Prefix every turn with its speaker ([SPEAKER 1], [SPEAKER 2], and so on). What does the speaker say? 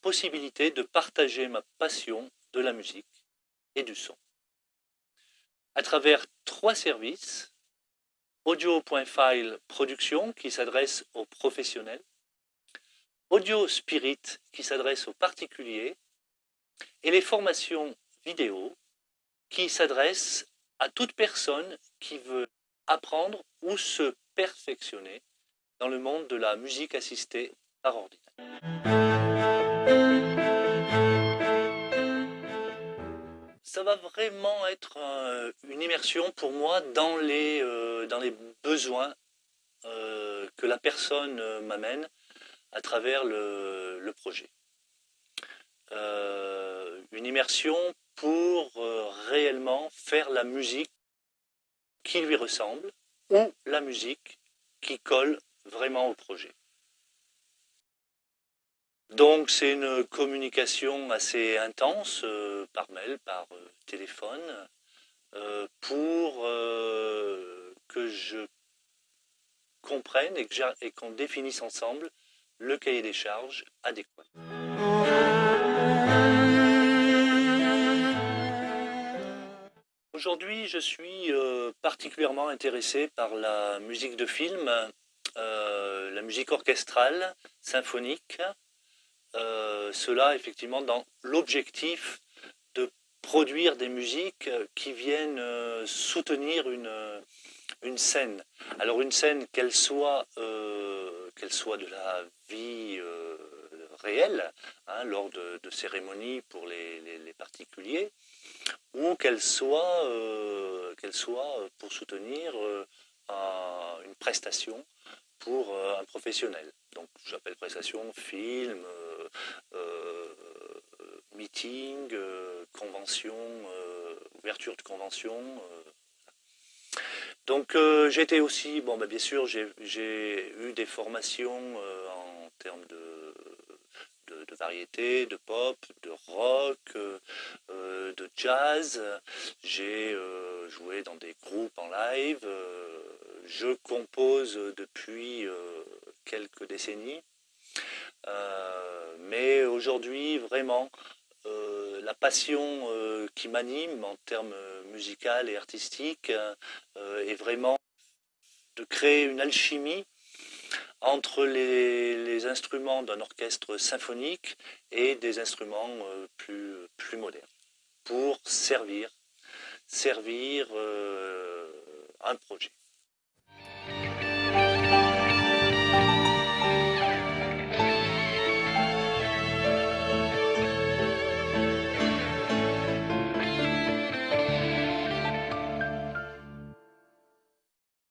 [SPEAKER 1] possibilité de partager ma passion de la musique et du son. À travers trois services, Audio.file Production qui s'adresse aux professionnels, Audio Spirit qui s'adresse aux particuliers et les formations vidéo qui s'adressent à toute personne qui veut apprendre ou se perfectionner dans le monde de la musique assistée ça va vraiment être une immersion pour moi dans les, euh, dans les besoins euh, que la personne euh, m'amène à travers le, projet. une immersion pour réellement faire la musique qui lui ressemble ou la musique qui colle vraiment au projet. Donc c'est une communication assez intense euh, par mail, par euh, téléphone, euh, pour que je comprenne et qu'on définisse ensemble le cahier des charges adéquat. Aujourd'hui, je suis particulièrement intéressé par la musique de film, la musique orchestrale, symphonique, euh, cela effectivement dans l'objectif de produire des musiques qui viennent euh, soutenir une, scène. Alors une scène qu'elle soit, euh, de la vie réelle, hein, lors de, cérémonies pour les, particuliers, ou qu'elle soit, qu'elle soit pour soutenir une prestation pour un professionnel. Donc j'appelle prestation, film, euh, meeting, euh, convention, euh, ouverture de convention. Donc j'étais aussi, bon bah, bien sûr j'ai eu des formations en termes de, de, variété, de pop, de rock, de jazz. J'ai joué dans des groupes en live. je compose depuis quelques décennies. Euh, mais aujourd'hui, vraiment, euh, la passion euh, qui m'anime en termes musical et artistiques est vraiment de créer une alchimie entre les, instruments d'un orchestre symphonique et des instruments plus, plus modernes pour servir, servir un projet.